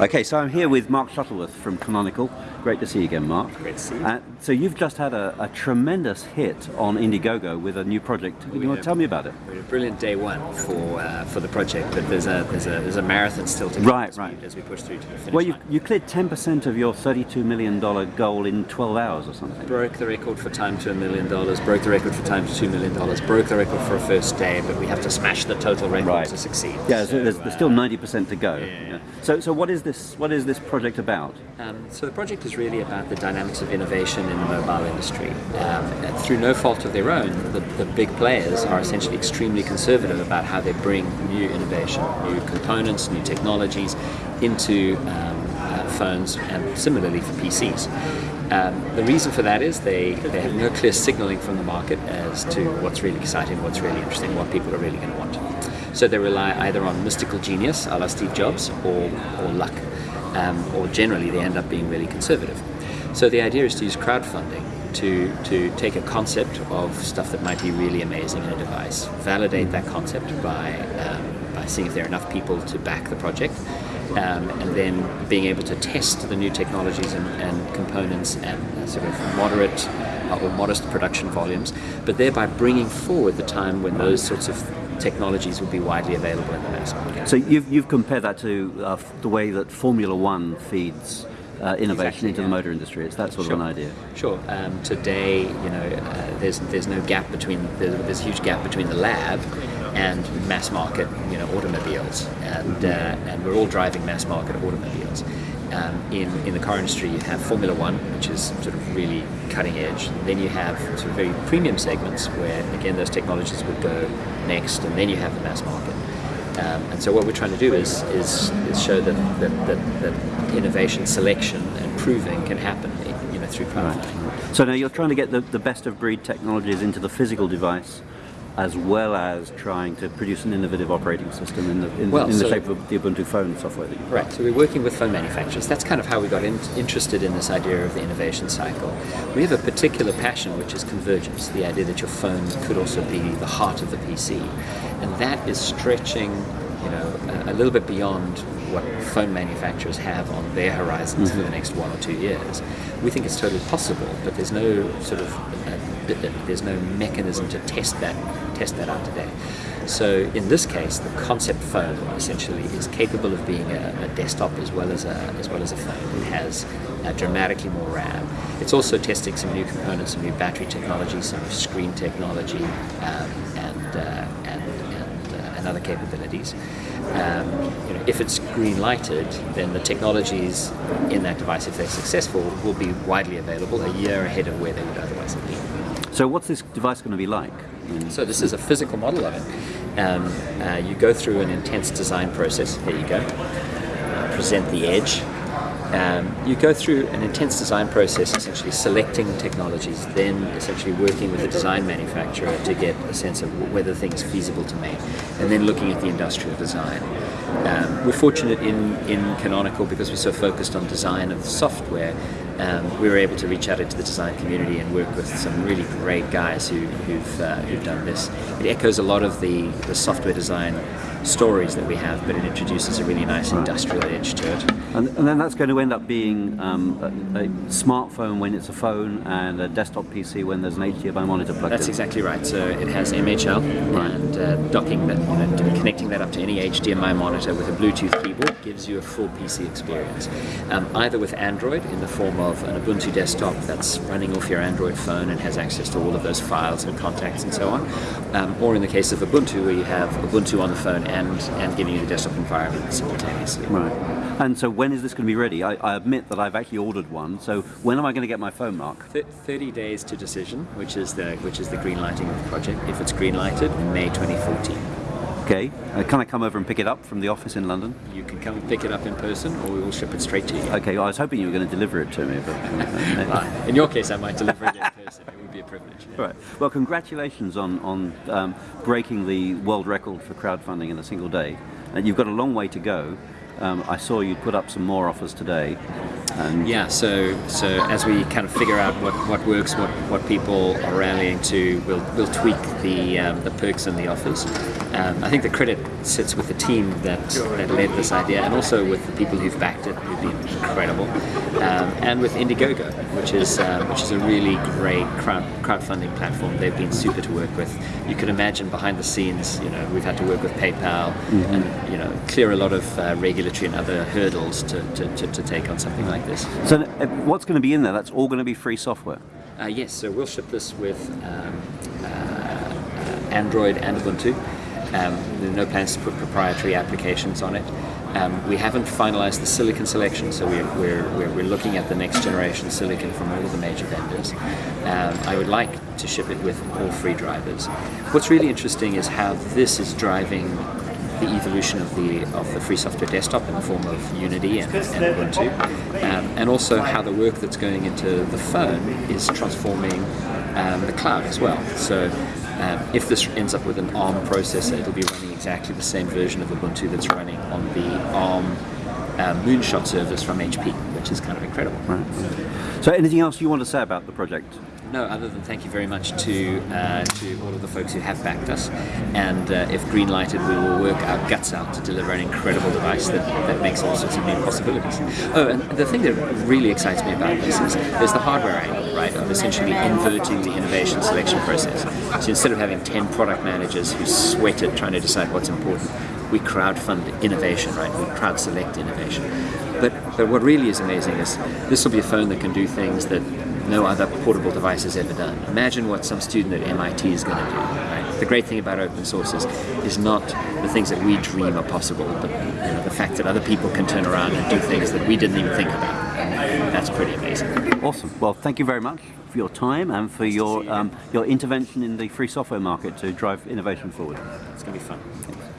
Okay, so I'm here with Mark Shuttleworth from Canonical. Great to see you again, Mark. Great to see you. Uh, so you've just had a, a, tremendous hit on Indiegogo with a new project. We you want to tell me about it? We had a brilliant day one for uh, for the project, but there's a there's a there's a marathon still to come right, as, right. We, as we push through to the finish Well, you, line. you cleared 10% of your $32 million goal in 12 hours or something. Broke the record for time to a million dollars. Broke the record for time to two million dollars. Broke the record for a first day, but we have to smash the total record right. to succeed. Yeah, so, there's, there's, still 90% to go. Yeah, yeah. So, so what is this? What is this project about? Um, so the project is really about the dynamics of innovation in the mobile industry. Um, through no fault of their own, the, the, big players are essentially extremely conservative about how they bring new innovation, new components, new technologies into um, uh, phones and similarly for PCs. Um, the reason for that is they, they have no clear signaling from the market as to what's really exciting, what's really interesting, what people are really going to want. So they rely either on mystical genius, a la Steve Jobs, or, or luck. Um, or generally they end up being really conservative. So the idea is to use crowdfunding to, to take a concept of stuff that might be really amazing in a device, validate that concept by, um, by seeing if there are enough people to back the project, um, and then being able to test the new technologies and, and components at sort of moderate uh, or modest production volumes, but thereby bringing forward the time when those sorts of technologies will be widely available in the mass market. So you've, you've compared that to uh, the way that Formula One feeds uh, innovation exactly, into yeah. the motor industry. It's that sort sure. of an idea. Sure. Um, today, you know, uh, there's there's no gap between there's, there's, a huge gap between the lab and mass market, you know, automobiles, and uh, and we're all driving mass market automobiles. Um, in, in the car industry, you have Formula One, which is sort of really cutting edge. Then you have sort of very premium segments where, again, those technologies would go next, and then you have the mass market. Um, and so what we're trying to do is, is, is show that, that, that, that, innovation, selection, and proving can happen you know, through crowdfunding. Right. So now you're trying to get the, the best of breed technologies into the physical device as well as trying to produce an innovative operating system in the, in, well, in the shape of the Ubuntu phone software that you've Right, so we're working with phone manufacturers. That's kind of how we got in, interested in this idea of the innovation cycle. We have a particular passion, which is convergence, the idea that your phone could also be the heart of the PC. And that is stretching you know, a, a little bit beyond what phone manufacturers have on their horizons mm-hmm. for the next one or two years. We think it's totally possible, but there's no sort of uh, there's no mechanism to test that test that out today. So in this case, the concept phone essentially is capable of being a, a desktop as well as a as well as a phone. It has uh, dramatically more RAM. It's also testing some new components, some new battery technology, some screen technology, um, and, uh, and and, uh, and other capabilities. Um, you know, if it's green lighted, then the technologies in that device, if they're successful, will be widely available a year ahead of where they would otherwise have been. So what's this device going to be like? So this is a physical model of it. Um, uh, you go through an intense design process. There you go. Uh, present the edge. Um, you go through an intense design process, essentially selecting technologies, then essentially working with the design manufacturer to get a sense of whether things feasible to make, and then looking at the industrial design. Um, we're fortunate in, in Canonical because we're so focused on design of the software. Um, we were able to reach out into the design community and work with some really great guys who, who've, uh, who've done this. It echoes a lot of the, the software design stories that we have, but it introduces a really nice industrial edge to it. And, and, then that's going to end up being um, a, a, smartphone when it's a phone and a desktop PC when there's an HDMI monitor plugged That's in. That's exactly right. So it has MHL right. and uh, docking that, you know, connecting that up to any HDMI monitor with a Bluetooth keyboard gives you a full PC experience. Um, either with Android in the form of an Ubuntu desktop that's running off your Android phone and has access to all of those files and contacts and so on, um, or in the case of Ubuntu where you have Ubuntu on the phone and, and giving you the desktop environment simultaneously. Right. And so when is this going to be ready? I, I, admit that I've actually ordered one. So when am I going to get my phone, Mark? Th 30 days to decision, which is the which is the green lighting of the project. If it's green lighted, in May 2014. Okay. Uh, can I come over and pick it up from the office in London? You can come and pick it up in person, or we will ship it straight to you. Okay. Well, I was hoping you were going to deliver it to me, but uh, well, in your case, I might deliver it in person. It would be a privilege. Yeah. Right. Well, congratulations on on um, breaking the world record for crowdfunding in a single day. And you've got a long way to go. Um, I saw you put up some more offers today. And Yeah, so so as we kind of figure out what, what works, what, what people are rallying to, we'll, we'll tweak the um, the perks and the offers. Um, I think the credit sits with the team that, that led this idea, and also with the people who've backed it, who've been incredible, um, and with Indiegogo, which is um, which is a really great crowd crowdfunding platform. They've been super to work with. You can imagine behind the scenes, you know, we've had to work with PayPal and you know clear a lot of uh, regulatory and other hurdles to, to, to, to take on something like this. so, uh, what's going to be in there? That's all going to be free software. Uh, yes, so we'll ship this with um, uh, Android and Ubuntu. Um, there are no plans to put proprietary applications on it. Um, we haven't finalized the silicon selection, so we're, we're, we're, we're looking at the next generation silicon from all of the major vendors. Um, I would like to ship it with all free drivers. What's really interesting is how this is driving the evolution of the of the free software desktop in the form of Unity and, and Ubuntu, um, and also how the work that's going into the phone is transforming um, the cloud as well. So. Um, if this ends up with an ARM processor, it'll be running exactly the same version of Ubuntu that's running on the ARM uh, Moonshot service from HP, which is kind of incredible. So, anything else you want to say about the project? No, other than thank you very much to uh, to all of the folks who have backed us, and uh, if green lighted, we will work our guts out to deliver an incredible device that, that makes all sorts of new possibilities. Oh, and the thing that really excites me about this is there's the hardware angle, right, of essentially inverting the innovation selection process. So instead of having 10 product managers who sweat it trying to decide what's important, we crowdfund innovation, right? We crowd select innovation. But, but what really is amazing is this will be a phone that can do things that no other portable device has ever done. Imagine what some student at MIT is going to do. Right? The great thing about open source is, is not the things that we dream are possible, but you know, the fact that other people can turn around and do things that we didn't even think about. And that's pretty amazing. Awesome. Well, thank you very much for your time and for your um, your intervention in the free software market to drive innovation forward. It's going to be fun.